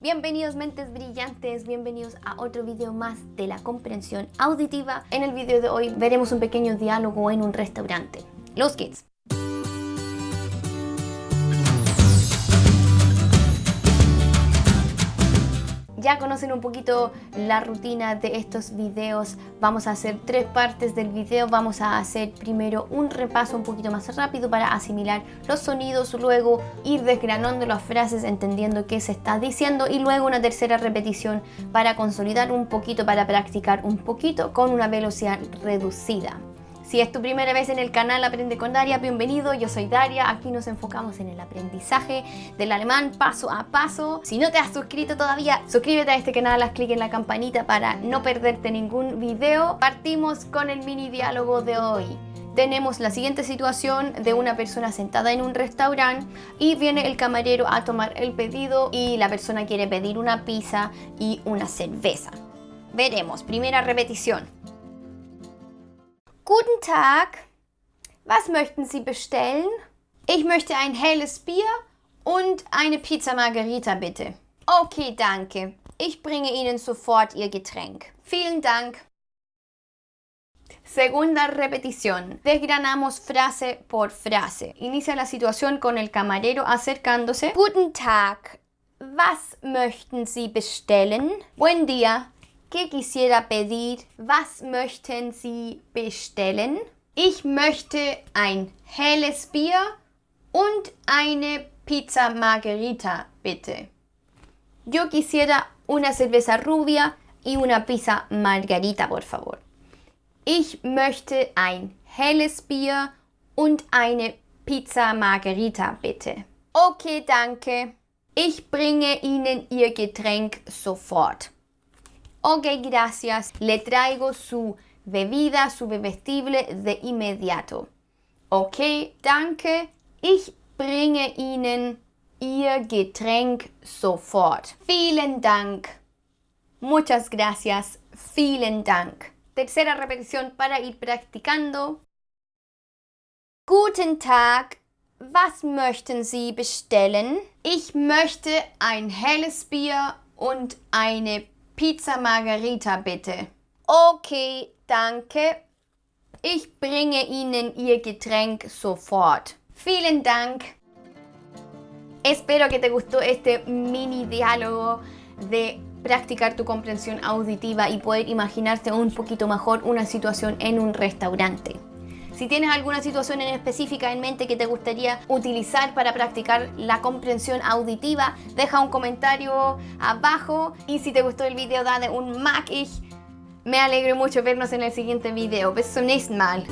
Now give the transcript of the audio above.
Bienvenidos mentes brillantes, bienvenidos a otro video más de la comprensión auditiva. En el video de hoy veremos un pequeño diálogo en un restaurante. Los kids. Ya conocen un poquito la rutina de estos videos. Vamos a hacer tres partes del video. Vamos a hacer primero un repaso un poquito más rápido para asimilar los sonidos, luego ir desgranando las frases entendiendo qué se está diciendo y luego una tercera repetición para consolidar un poquito, para practicar un poquito con una velocidad reducida. Si es tu primera vez en el canal Aprende con Daria, bienvenido, yo soy Daria, aquí nos enfocamos en el aprendizaje del alemán paso a paso. Si no te has suscrito todavía, suscríbete a este canal, haz clic en la campanita para no perderte ningún video. Partimos con el mini diálogo de hoy tenemos la siguiente situación de una persona sentada en un restaurante y viene el camarero a tomar el pedido y la persona quiere pedir una pizza y una cerveza. Veremos, primera repetición. Guten Tag, was möchten Sie bestellen? Ich möchte ein helles Bier und eine Pizza Margherita bitte. Okay, danke. Ich bringe Ihnen sofort Ihr Getränk. Vielen Dank. Segunda repetición. Desgranamos frase por frase. Inicia la situación con el camarero acercándose. Guten Tag, was möchten Sie bestellen? Buen día, ¿Qué quisiera pedir? Was möchten Sie bestellen? Ich möchte ein helles Bier und eine Pizza Margherita, bitte. Yo quisiera una cerveza rubia y una pizza margarita, por favor. Ich möchte ein helles Bier und eine Pizza Margherita, bitte. Okay, danke. Ich bringe Ihnen Ihr Getränk sofort. Ok, gracias. Le traigo su bebida, su bebestible de inmediato. Ok, danke. Ich bringe Ihnen Ihr Getränk sofort. Vielen Dank. Muchas gracias. Vielen Dank. Tercera repetición para ir practicando. Guten Tag. Was möchten Sie bestellen? Ich möchte ein helles Bier und eine Pizza Margarita bitte. Okay, danke. Ich bringe Ihnen Ihr Getränk sofort. Vielen Dank. Espero que te gustó este mini diálogo de practicar tu comprensión auditiva y poder imaginarte un poquito mejor una situación en un restaurante. Si tienes alguna situación en específica en mente que te gustaría utilizar para practicar la comprensión auditiva, deja un comentario abajo y si te gustó el video dale un mag. Me alegro mucho vernos en el siguiente video. Bis zum nächsten Mal.